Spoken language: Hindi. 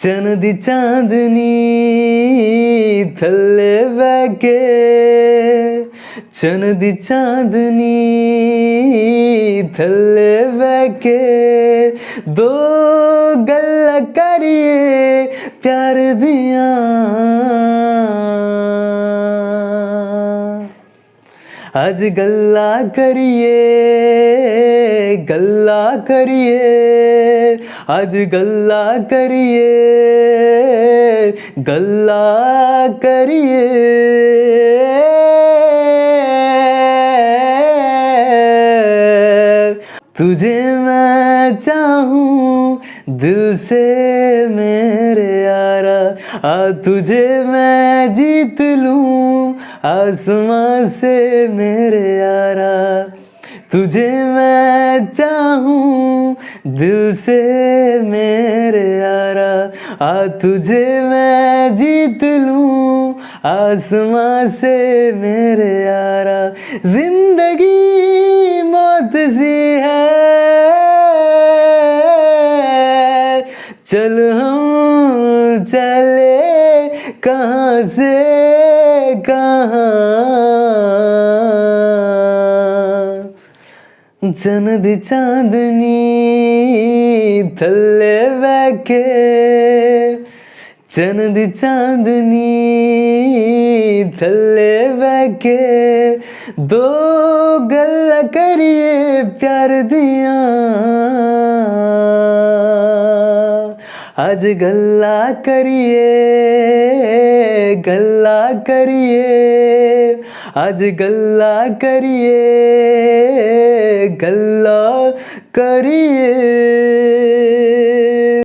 चन चंद चांदनी थल्ले बैके। चंद चांदनी थल्ले बैके। दो गल करिए प्यार दिया। आज गल्ला करिए गल्ला करिए, आज गल्ला करिए गल्ला करिए। तुझे मैं चाहूँ दिल से मेरे यारा आ तुझे मैं जीत लूँ आसमां से मेरे यारा। तुझे मैं चाहूँ दिल से मेरे यारा आ तुझे मैं जीत लूँ आसमां से मेरे यारा ज़िंदगी मौत सी है। चल हम चले कहाँ से कहाँ। जन्द चांदनी थल्ले बैके चनद चांदनी थल्ले बैके दो गल करिए प्यार दिया। आज गल्ला करिए गल्ला करिए। आज गल्ला करिए गल्ला करिए।